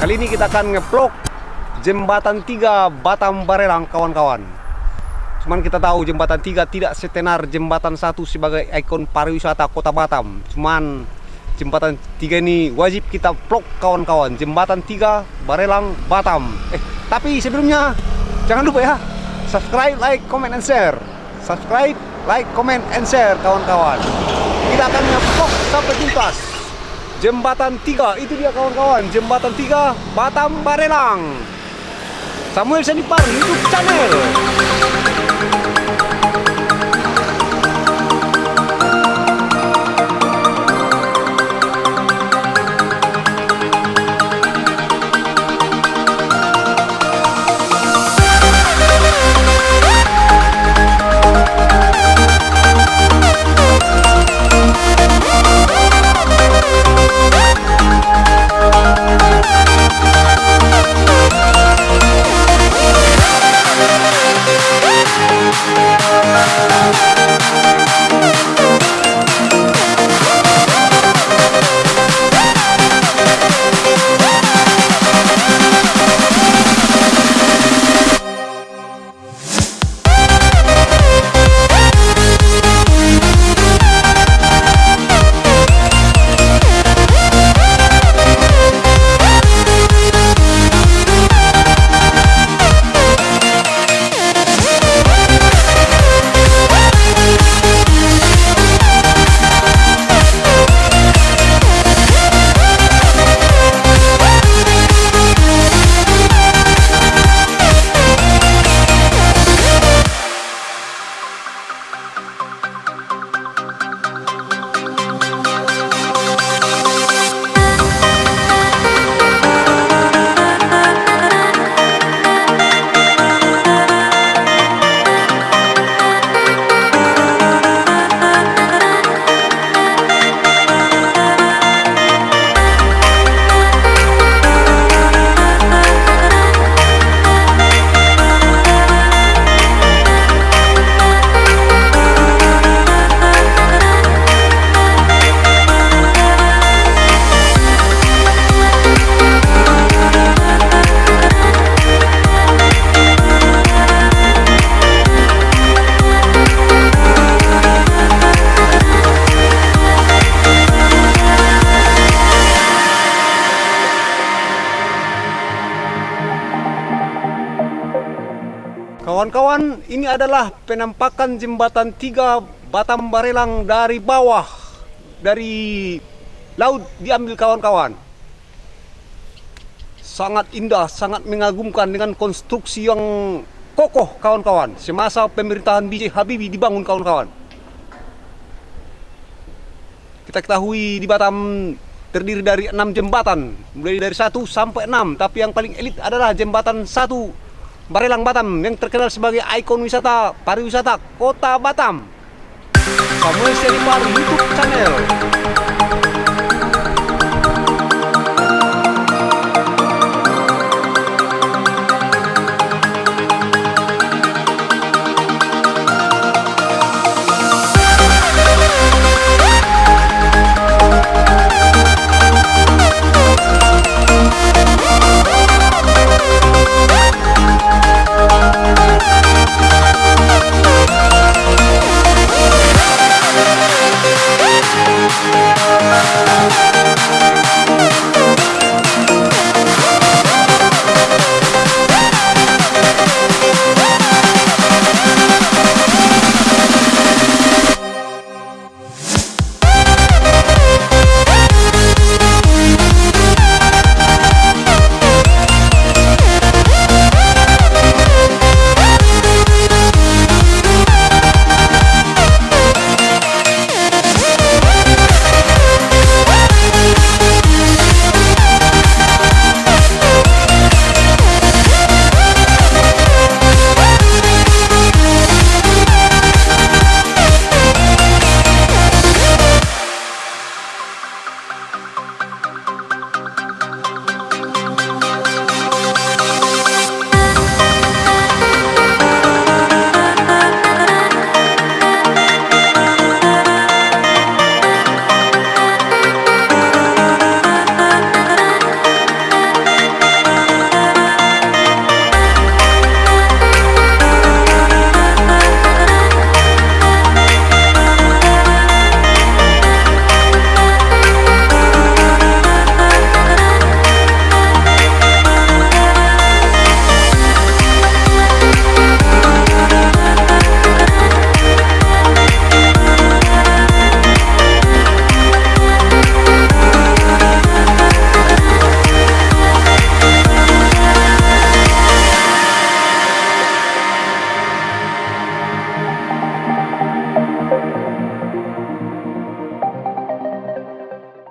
kita akan ngeplok jembatan 3 Batam Barelang kawan-kawan. Cuman kita tahu jembatan 3 tidak setenar jembatan satu sebagai ikon pariwisata kota Batam. Cuman jembatan 3 ini wajib kita vlog kawan-kawan. Jembatan 3 Barelang Batam. Eh, tapi sebelumnya jangan lupa ya subscribe, like, comment, and share. Subscribe, like, comment, and share kawan-kawan. Kita akan vlog sampai tuntas. Jembatan 3 itu dia kawan-kawan. Jembatan 3 Batam Barelang. Samuel Senipar YouTube channel. Kawan-kawan, ini adalah penampakan jembatan 3 Batam Barelang dari bawah. Dari laut diambil kawan-kawan. Sangat indah, sangat mengagumkan dengan konstruksi yang kokoh kawan-kawan. Semasa pemerintahan B.J. Habibie dibangun kawan-kawan. Kita ketahui di Batam terdiri dari enam jembatan, mulai dari satu sampai enam. Tapi yang paling elit adalah jembatan satu Barelang Batam yang terkenal sebagai ikon wisata pariwisata kota Batam. Samuel Selipar YouTube channel.